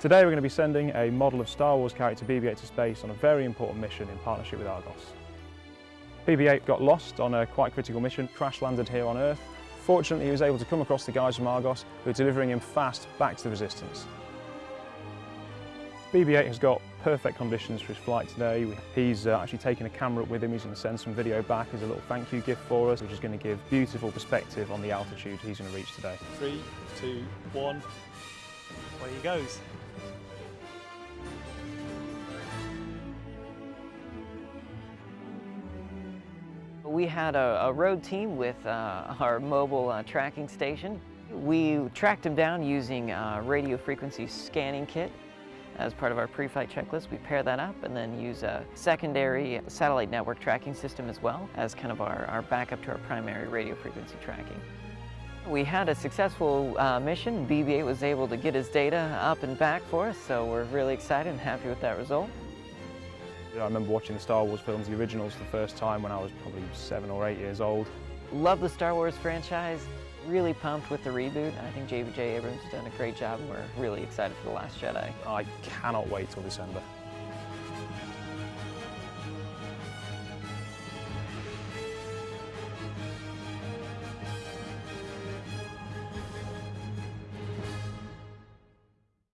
Today we're going to be sending a model of Star Wars character BB-8 to space on a very important mission in partnership with Argos. BB-8 got lost on a quite critical mission, crash landed here on Earth. Fortunately he was able to come across the guys from Argos who are delivering him fast back to the Resistance. BB-8 has got perfect conditions for his flight today. He's uh, actually taken a camera up with him, he's going to send some video back as a little thank you gift for us, which is going to give beautiful perspective on the altitude he's going to reach today. Three, two, one, away he goes. We had a, a road team with uh, our mobile uh, tracking station. We tracked him down using a radio frequency scanning kit as part of our pre-flight checklist. We pair that up and then use a secondary satellite network tracking system as well as kind of our, our backup to our primary radio frequency tracking. We had a successful uh, mission. BB-8 was able to get his data up and back for us, so we're really excited and happy with that result. I remember watching the Star Wars films, the originals, for the first time when I was probably seven or eight years old. Love the Star Wars franchise. Really pumped with the reboot. I think J.J. Abrams has done a great job and we're really excited for The Last Jedi. I cannot wait till December.